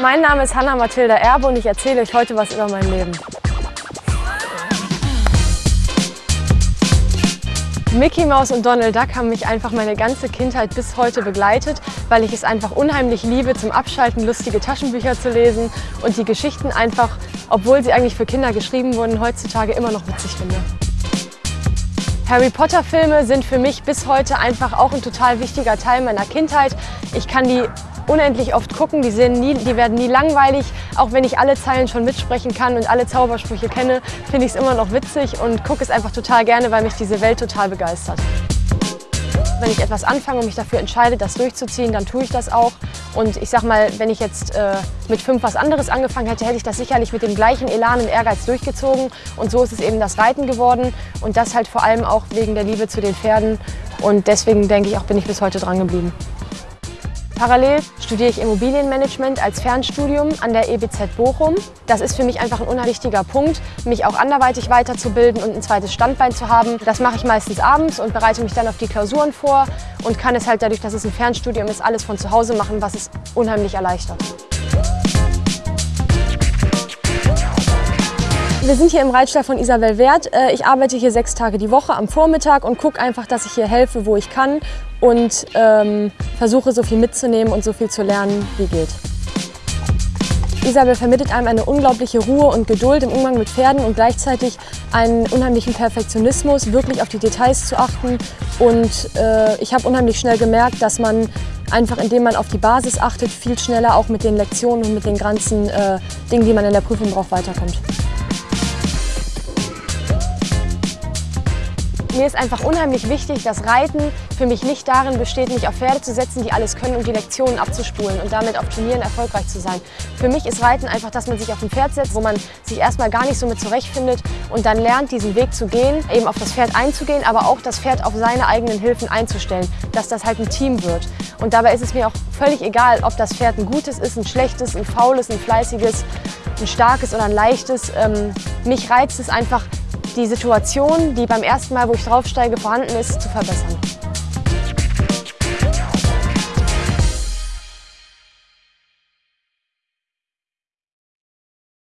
Mein Name ist Hanna Mathilda Erbe und ich erzähle euch heute was über mein Leben. Mickey Mouse und Donald Duck haben mich einfach meine ganze Kindheit bis heute begleitet, weil ich es einfach unheimlich liebe, zum Abschalten lustige Taschenbücher zu lesen und die Geschichten einfach, obwohl sie eigentlich für Kinder geschrieben wurden, heutzutage immer noch witzig finde. Harry Potter Filme sind für mich bis heute einfach auch ein total wichtiger Teil meiner Kindheit. Ich kann die unendlich oft gucken, die, nie, die werden nie langweilig. Auch wenn ich alle Zeilen schon mitsprechen kann und alle Zaubersprüche kenne, finde ich es immer noch witzig und gucke es einfach total gerne, weil mich diese Welt total begeistert. Wenn ich etwas anfange und mich dafür entscheide, das durchzuziehen, dann tue ich das auch. Und ich sag mal, wenn ich jetzt äh, mit fünf was anderes angefangen hätte, hätte ich das sicherlich mit dem gleichen Elan und Ehrgeiz durchgezogen. Und so ist es eben das Reiten geworden. Und das halt vor allem auch wegen der Liebe zu den Pferden. Und deswegen denke ich auch, bin ich bis heute dran geblieben. Parallel studiere ich Immobilienmanagement als Fernstudium an der EBZ Bochum. Das ist für mich einfach ein unwichtiger Punkt, mich auch anderweitig weiterzubilden und ein zweites Standbein zu haben. Das mache ich meistens abends und bereite mich dann auf die Klausuren vor und kann es halt dadurch, dass es ein Fernstudium ist, alles von zu Hause machen, was es unheimlich erleichtert. Wir sind hier im Reitstall von Isabel Wert. Äh, ich arbeite hier sechs Tage die Woche am Vormittag und gucke einfach, dass ich hier helfe, wo ich kann und ähm, versuche so viel mitzunehmen und so viel zu lernen, wie geht. Isabel vermittelt einem eine unglaubliche Ruhe und Geduld im Umgang mit Pferden und gleichzeitig einen unheimlichen Perfektionismus, wirklich auf die Details zu achten. Und äh, ich habe unheimlich schnell gemerkt, dass man einfach, indem man auf die Basis achtet, viel schneller auch mit den Lektionen und mit den ganzen äh, Dingen, die man in der Prüfung braucht, weiterkommt. Mir ist einfach unheimlich wichtig, dass Reiten für mich nicht darin besteht, mich auf Pferde zu setzen, die alles können und die Lektionen abzuspulen und damit auf Turnieren erfolgreich zu sein. Für mich ist Reiten einfach, dass man sich auf ein Pferd setzt, wo man sich erstmal gar nicht so mit zurechtfindet und dann lernt, diesen Weg zu gehen, eben auf das Pferd einzugehen, aber auch das Pferd auf seine eigenen Hilfen einzustellen, dass das halt ein Team wird. Und dabei ist es mir auch völlig egal, ob das Pferd ein gutes ist, ein schlechtes, ein faules, ein fleißiges, ein starkes oder ein leichtes. Ähm, mich reizt es einfach, die Situation, die beim ersten Mal, wo ich draufsteige, vorhanden ist, zu verbessern.